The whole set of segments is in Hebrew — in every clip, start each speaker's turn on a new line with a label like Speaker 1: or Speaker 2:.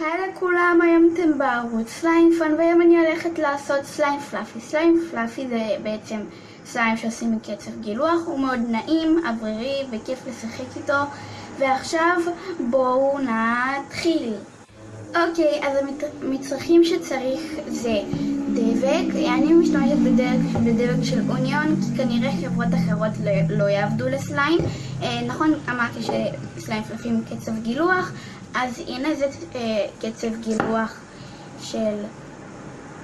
Speaker 1: היי לכולם, היום אתם בערוץ סליים פאן והיום אני הולכת לעשות סליים fluffy. סליים fluffy זה בעצם סליים שעושים מקצף גילוח, הוא מאוד נעים, אוורירי וכיף לשחק איתו ועכשיו בואו נתחיל. אוקיי, אז המצרכים שצריך זה דבק, אני משתמשת בדבק, בדבק של אוניון כי כנראה חברות אחרות לא, לא יעבדו לסליים. אה, נכון, אמרתי שסליים פלאפי מקצב גילוח אז הנה זה אה, קצב גילוח של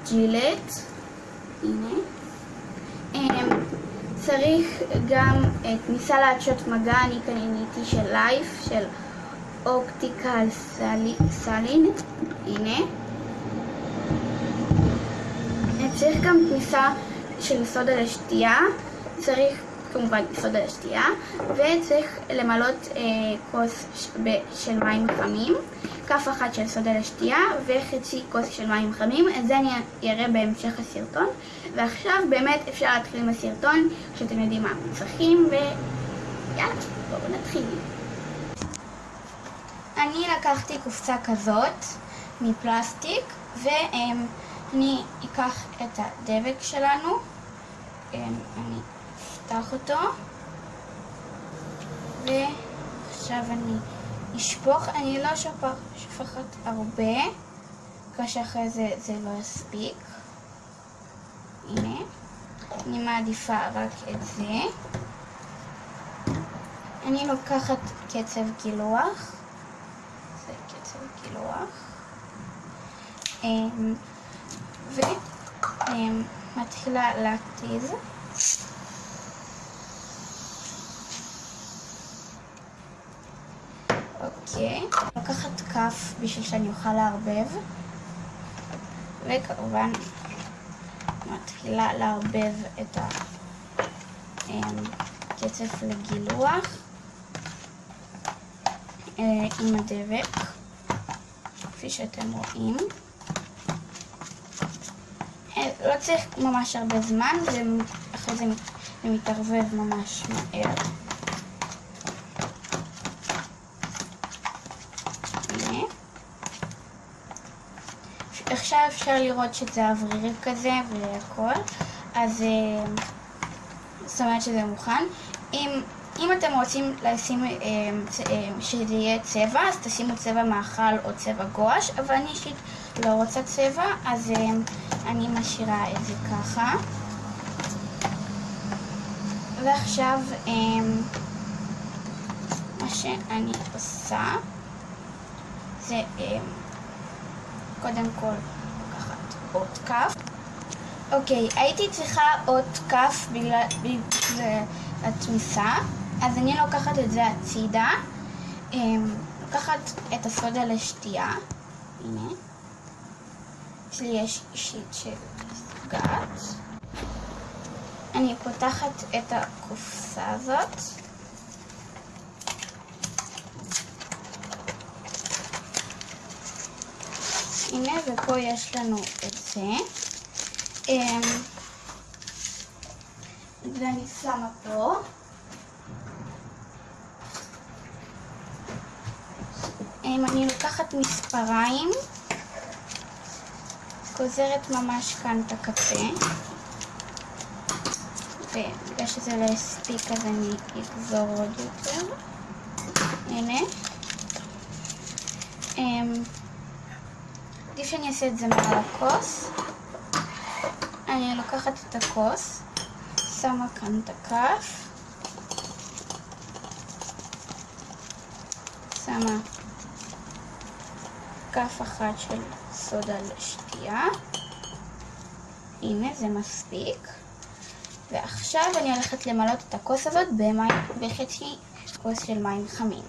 Speaker 1: ג'ילט, הנה. אה, צריך גם את ניסה לעדשות מגע, אני קניתי של לייף, של אופטיקל סלין, הנה. צריך גם כניסה של סודה לשתייה, צריך כמובן סודה לשתייה, וצריך למלות אה, כוס של מים חמים, כף אחת של סודה לשתייה וחצי כוס של מים חמים, את זה אני אראה בהמשך הסרטון, ועכשיו באמת אפשר להתחיל עם הסרטון, כשאתם יודעים מה צריכים, ויאללה, בואו נתחיל. אני לקחתי קופסה כזאת מפלסטיק, ואני אקח את הדבק שלנו, אני אפתח אותו, ועכשיו אני אשפוך, אני לא שופך, שופכת הרבה, כאשר אחרי זה זה לא יספיק. הנה, אני מעדיפה רק את זה. אני לוקחת קצב גילוח, זה קצב גילוח, אמ, ומתחילה להתיז. אוקיי. לקחת כף בשביל שאני אוכל לערבב. וכמובן מתחילה לערבב את הקצף לגילוח אה, עם הדבק, כפי שאתם רואים. אה, לא צריך ממש הרבה זמן, ואחרי זה מתערבב ממש מהר. עכשיו אפשר לראות שזה אוורירי כזה והכל, אז אה, זאת אומרת שזה מוכן. אם, אם אתם רוצים לשים, אה, אה, שזה יהיה צבע, אז תשימו צבע מאכל או צבע גואש, אבל אני אישית לא רוצה צבע, אז אני משאירה את זה ככה. ועכשיו מה שאני עושה זה קודם כל לקחת עוד כף. אוקיי, הייתי צריכה עוד כף בגלל, בגלל התמיסה, אז אני לוקחת את זה הצידה. אמ, לוקחת את הסודה לשתייה, הנה. אצלי יש אישית של סגת. אני פותחת את הקופסה הזאת. הנה, ופה יש לנו את זה. אמ, ואני שמה פה. אמ, אני לוקחת מספריים, גוזרת ממש כאן את הקפה, ובגלל שזה לא הספיק אז אני אגזור עוד יותר. הנה. עדיף שאני אעשה את זה מעל הכוס. אני לוקחת את הכוס, שמה כאן את הכף, שמה כף אחת של סודה לשתייה. הנה, זה מספיק. ועכשיו אני הולכת למלות את הכוס הזאת במים, בחצי כוס של מים חמים.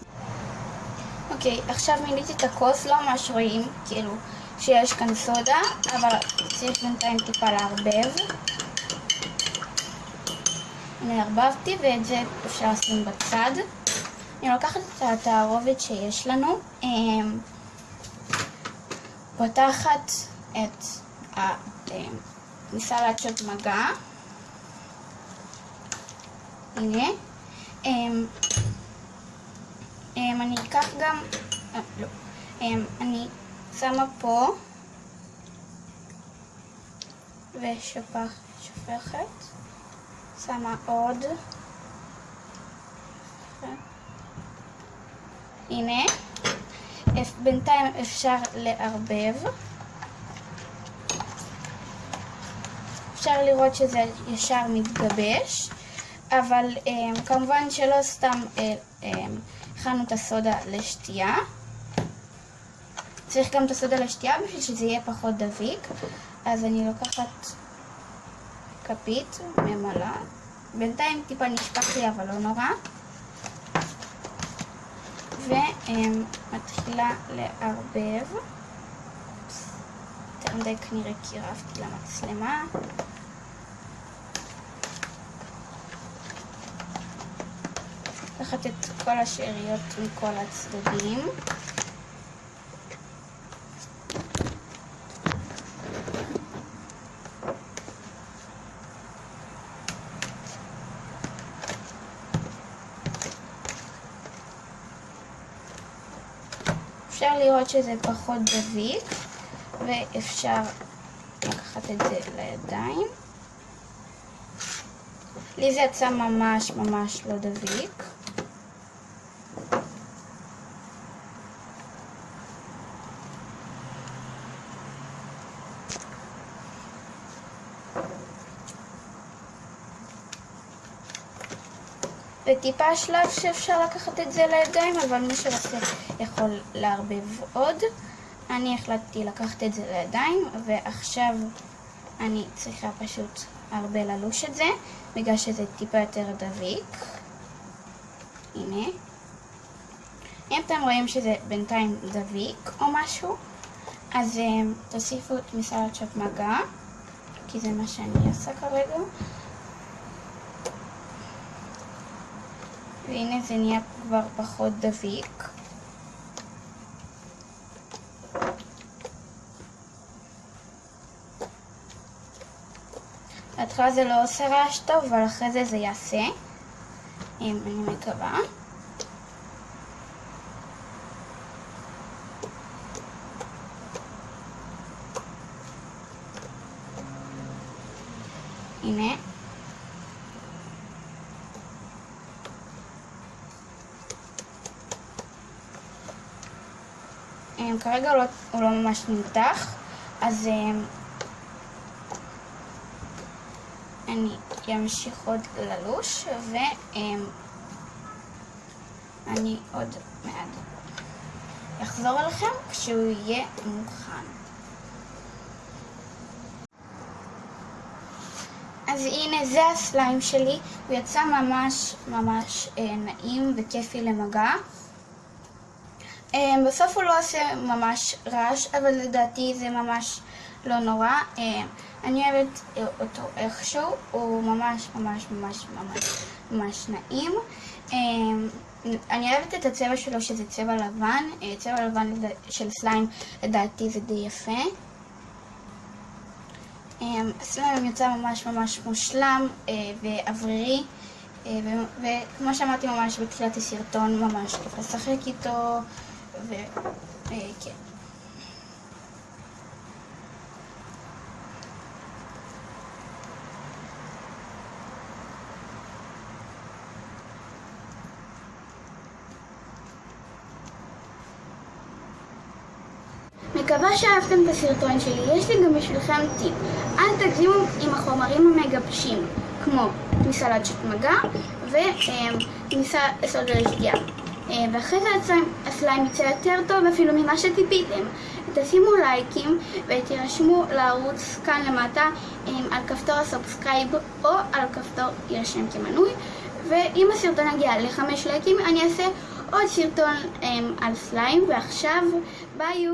Speaker 1: אוקיי, עכשיו מילאתי את הכוס, לא ממש רואים, כאילו, שיש כאן סודה, אבל צריך בינתיים טיפה לערבב. הנה ערבבתי ואת זה אפשר לשים בצד. אני לוקחת את התערובת שיש לנו, אמ, פותחת את המסלט של מגע. הנה. אמ, אמ, אני אקח גם, אה, לא, אני שמה פה ושופכת, שמה עוד. הנה, בינתיים אפשר לערבב. אפשר לראות שזה ישר מתגבש, אבל um, כמובן שלא סתם הכנו um, את הסודה לשתייה. צריך גם את הסודה לשתייה בשביל שזה יהיה פחות דביק. אז אני לוקחת כפית ממלאה. בינתיים טיפה נשפך לי אבל לא נורא. ומתחילה לערבב. יותר מדי כנראה קירבתי למצלמה. לקחת את כל השאריות מכל הצדדים. אפשר לראות שזה פחות דביק ואפשר לקחת את זה לידיים. לי זה יצא ממש ממש לא דביק. וטיפה השלב שאפשר לקחת את זה לידיים, אבל מי שרוצה יכול לערבב עוד. אני החלטתי לקחת את זה לידיים, ועכשיו אני צריכה פשוט הרבה ללוש את זה, בגלל שזה טיפה יותר דביק. הנה. אם אתם רואים שזה בינתיים דביק או משהו, אז um, תוסיפו את מסלצ'ת מגע, כי זה מה שאני עושה כרגע. והנה זה נהיה כבר פחות דביק. בהתחלה זה לא עושה רעש טוב, אבל אחרי זה זה יעשה. אני מקווה. הנה. כרגע לא, הוא לא ממש נמתח, אז אני אמשיך עוד ללוש, ואני עוד מעט אחזור אליכם כשהוא יהיה מוכן. אז הנה זה הסליים שלי, הוא יצא ממש ממש אה, נעים וכיפי למגע. Um, בסוף הוא לא עושה ממש רעש, אבל לדעתי זה ממש לא נורא. Um, אני אוהבת אותו איכשהו, הוא ממש ממש ממש ממש ממש נעים. Um, אני אוהבת את הצבע שלו שזה צבע לבן, uh, צבע לבן של סליים לדעתי זה די יפה. הסליים יצא ממש ממש מושלם uh, ואוורירי. וכמו שאמרתי ממש בתחילת הסרטון, ממש כיף לשחק איתו. וכן. מקווה שאהבתם את הסרטון שלי, יש לי גם בשבילכם טיפ. אל תגזימו עם החומרים המגבשים, כמו מסלד מגע וכניסה סודה לשתייה. אה, ואחרי זה הסליים יצא יותר טוב אפילו ממה שציפיתם. תשימו לייקים ותירשמו לערוץ כאן למטה אה, על כפתור הסובסקרייב או על כפתור יירשם כמנוי ואם הסרטון יגיע לחמש לייקים אני אעשה עוד סרטון אה, על סליים ועכשיו ביי